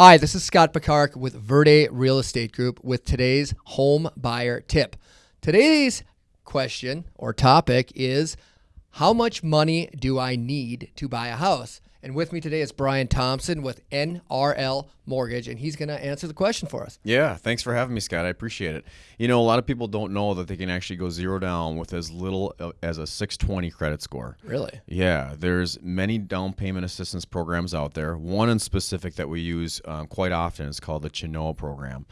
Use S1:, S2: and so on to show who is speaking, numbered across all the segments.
S1: Hi, this is Scott Picard with Verde Real Estate Group with today's home buyer tip. Today's question or topic is how much money do I need to buy a house? And with me today is Brian Thompson with NRL Mortgage, and he's going to answer the question for us.
S2: Yeah, thanks for having me, Scott. I appreciate it. You know, a lot of people don't know that they can actually go zero down with as little as a 620 credit score.
S1: Really?
S2: Yeah, there's many down payment assistance programs out there. One in specific that we use um, quite often is called the Chenoa program.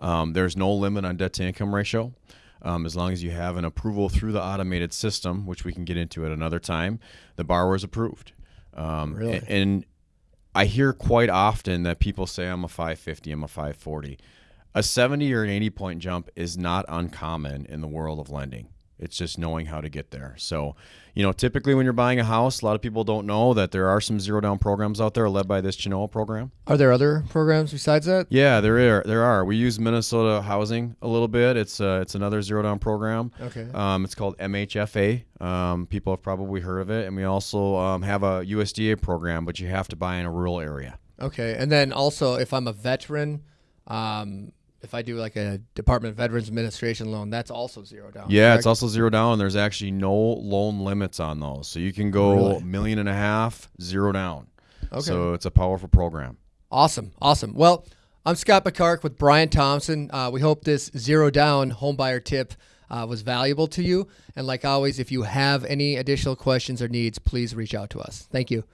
S2: Um, there's no limit on debt to income ratio. Um, as long as you have an approval through the automated system, which we can get into at another time, the borrower is approved. Um,
S1: Really?
S2: a- And I hear quite often that people say I'm a 550, I'm a 540. A 70 or an 80 point jump is not uncommon in the world of lending. It's just knowing how to get there. So, you know, typically when you're buying a house, a lot of people don't know that there are some zero down programs out there led by this Chenoa program.
S1: Are there other programs besides that?
S2: Yeah, there are. There are. We use Minnesota Housing a little bit. It's uh, it's another zero down program.
S1: Okay.
S2: Um, it's called MHFA. Um, people have probably heard of it, and we also um, have a USDA program, but you have to buy in a rural area.
S1: Okay. And then also, if I'm a veteran, um, if I do like a Department of Veterans Administration loan, that's also zero down.
S2: Yeah,
S1: correct?
S2: it's also zero down. There's actually no loan limits on those, so you can go
S1: Really?
S2: million and a half zero down.
S1: Okay.
S2: So it's a powerful program.
S1: Awesome, awesome. Well, I'm Scott McCark with Brian Thompson. Uh, we hope this zero down homebuyer tip uh, was valuable to you. And like always, if you have any additional questions or needs, please reach out to us. Thank you.